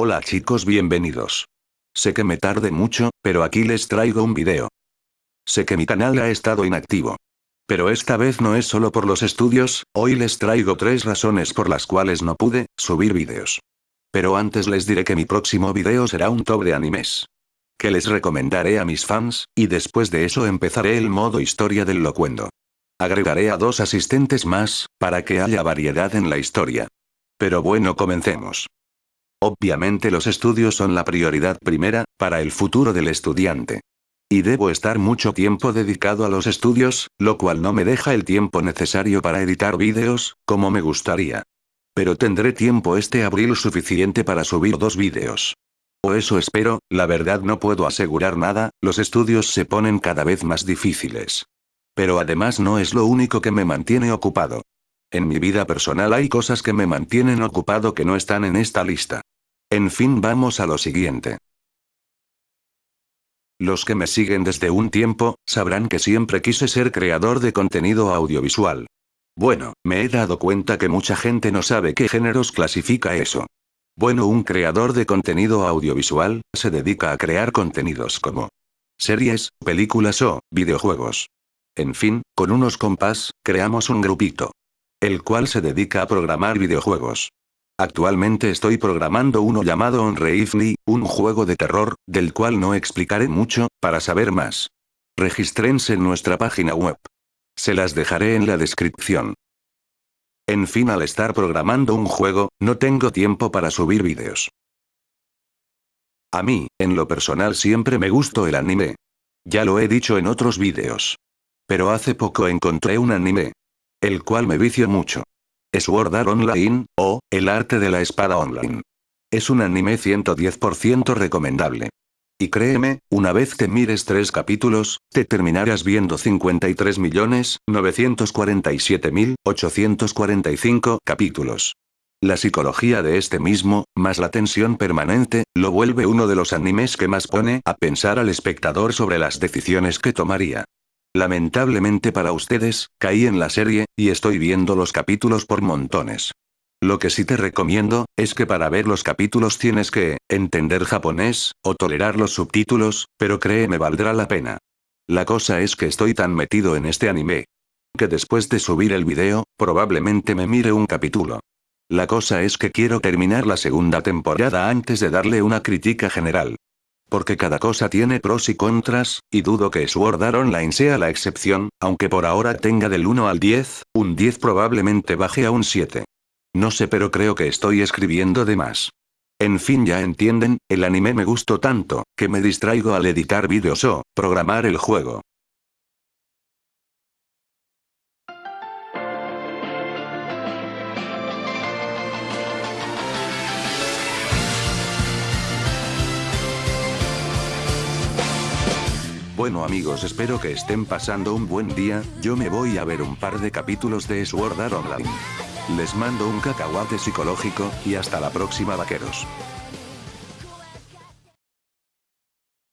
Hola chicos bienvenidos. Sé que me tarde mucho, pero aquí les traigo un video. Sé que mi canal ha estado inactivo. Pero esta vez no es solo por los estudios, hoy les traigo tres razones por las cuales no pude subir vídeos. Pero antes les diré que mi próximo video será un top de animes. Que les recomendaré a mis fans, y después de eso empezaré el modo historia del locuendo. Agregaré a dos asistentes más, para que haya variedad en la historia. Pero bueno comencemos. Obviamente los estudios son la prioridad primera, para el futuro del estudiante. Y debo estar mucho tiempo dedicado a los estudios, lo cual no me deja el tiempo necesario para editar vídeos, como me gustaría. Pero tendré tiempo este abril suficiente para subir dos vídeos. O eso espero, la verdad no puedo asegurar nada, los estudios se ponen cada vez más difíciles. Pero además no es lo único que me mantiene ocupado. En mi vida personal hay cosas que me mantienen ocupado que no están en esta lista. En fin vamos a lo siguiente. Los que me siguen desde un tiempo, sabrán que siempre quise ser creador de contenido audiovisual. Bueno, me he dado cuenta que mucha gente no sabe qué géneros clasifica eso. Bueno, un creador de contenido audiovisual, se dedica a crear contenidos como series, películas o videojuegos. En fin, con unos compas, creamos un grupito. El cual se dedica a programar videojuegos. Actualmente estoy programando uno llamado Unreifly, un juego de terror, del cual no explicaré mucho, para saber más. Registrense en nuestra página web. Se las dejaré en la descripción. En fin al estar programando un juego, no tengo tiempo para subir vídeos. A mí, en lo personal siempre me gustó el anime. Ya lo he dicho en otros vídeos. Pero hace poco encontré un anime. El cual me vicio mucho. Sword Art Online, o, El arte de la espada online. Es un anime 110% recomendable. Y créeme, una vez que mires tres capítulos, te terminarás viendo 53.947.845 capítulos. La psicología de este mismo, más la tensión permanente, lo vuelve uno de los animes que más pone a pensar al espectador sobre las decisiones que tomaría. Lamentablemente para ustedes, caí en la serie, y estoy viendo los capítulos por montones. Lo que sí te recomiendo, es que para ver los capítulos tienes que, entender japonés, o tolerar los subtítulos, pero créeme valdrá la pena. La cosa es que estoy tan metido en este anime. Que después de subir el video, probablemente me mire un capítulo. La cosa es que quiero terminar la segunda temporada antes de darle una crítica general. Porque cada cosa tiene pros y contras, y dudo que Sword Art Online sea la excepción, aunque por ahora tenga del 1 al 10, un 10 probablemente baje a un 7. No sé pero creo que estoy escribiendo de más. En fin ya entienden, el anime me gustó tanto, que me distraigo al editar vídeos o, programar el juego. Bueno amigos espero que estén pasando un buen día, yo me voy a ver un par de capítulos de Sword Art Online. Les mando un cacahuate psicológico, y hasta la próxima vaqueros.